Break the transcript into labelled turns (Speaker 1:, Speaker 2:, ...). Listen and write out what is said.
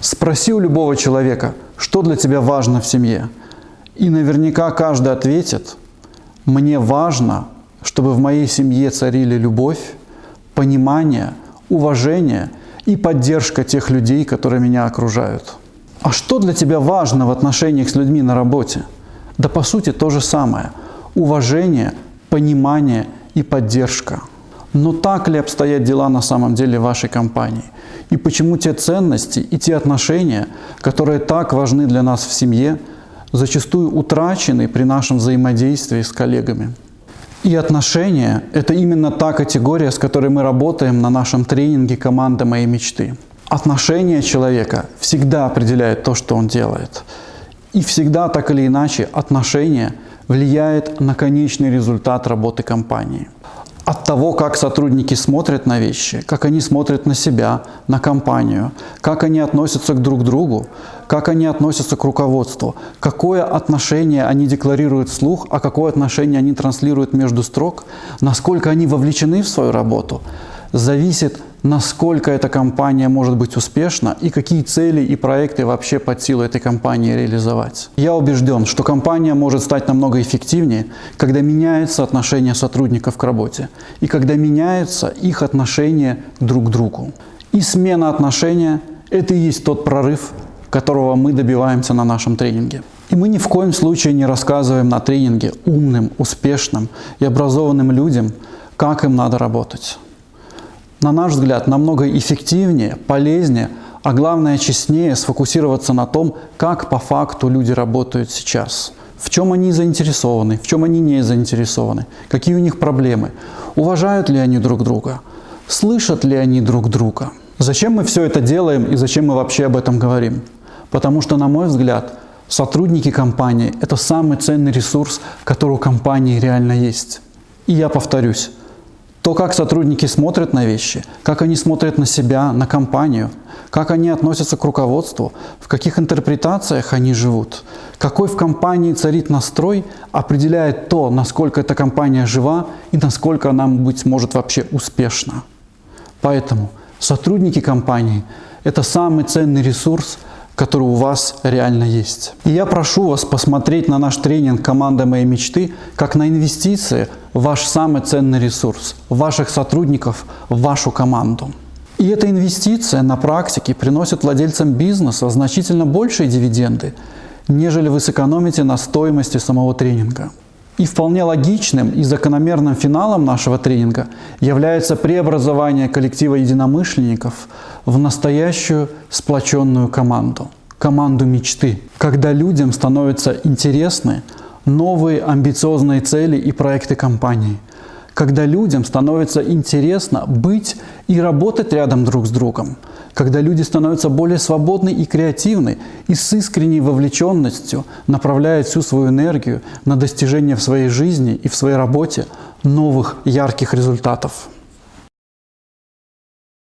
Speaker 1: Спроси у любого человека, что для тебя важно в семье. И наверняка каждый ответит, мне важно, чтобы в моей семье царили любовь, понимание, уважение и поддержка тех людей, которые меня окружают. А что для тебя важно в отношениях с людьми на работе? Да по сути то же самое. Уважение, понимание и поддержка. Но так ли обстоят дела на самом деле в вашей компании? И почему те ценности и те отношения, которые так важны для нас в семье, зачастую утрачены при нашем взаимодействии с коллегами? И отношения – это именно та категория, с которой мы работаем на нашем тренинге «Команда моей мечты». Отношение человека всегда определяет то, что он делает. И всегда, так или иначе, отношение влияет на конечный результат работы компании от того, как сотрудники смотрят на вещи, как они смотрят на себя, на компанию, как они относятся к друг другу, как они относятся к руководству, какое отношение они декларируют вслух, а какое отношение они транслируют между строк, насколько они вовлечены в свою работу, зависит насколько эта компания может быть успешна и какие цели и проекты вообще под силу этой компании реализовать. Я убежден, что компания может стать намного эффективнее, когда меняется отношение сотрудников к работе и когда меняются их отношения друг к другу. И смена отношения – это и есть тот прорыв, которого мы добиваемся на нашем тренинге. И мы ни в коем случае не рассказываем на тренинге умным, успешным и образованным людям, как им надо работать на наш взгляд, намного эффективнее, полезнее, а главное честнее сфокусироваться на том, как по факту люди работают сейчас. В чем они заинтересованы, в чем они не заинтересованы, какие у них проблемы, уважают ли они друг друга, слышат ли они друг друга. Зачем мы все это делаем и зачем мы вообще об этом говорим? Потому что, на мой взгляд, сотрудники компании – это самый ценный ресурс, который у компании реально есть. И я повторюсь, то, как сотрудники смотрят на вещи, как они смотрят на себя, на компанию, как они относятся к руководству, в каких интерпретациях они живут, какой в компании царит настрой, определяет то, насколько эта компания жива и насколько она, быть может, вообще успешна. Поэтому сотрудники компании – это самый ценный ресурс – который у вас реально есть. И я прошу вас посмотреть на наш тренинг «Команда моей мечты» как на инвестиции в ваш самый ценный ресурс, ваших сотрудников, в вашу команду. И эта инвестиция на практике приносит владельцам бизнеса значительно большие дивиденды, нежели вы сэкономите на стоимости самого тренинга. И вполне логичным и закономерным финалом нашего тренинга является преобразование коллектива единомышленников в настоящую сплоченную команду, команду мечты, когда людям становятся интересны новые амбициозные цели и проекты компании, когда людям становится интересно быть и работать рядом друг с другом, когда люди становятся более свободны и креативны и с искренней вовлеченностью направляют всю свою энергию на достижение в своей жизни и в своей работе новых ярких результатов.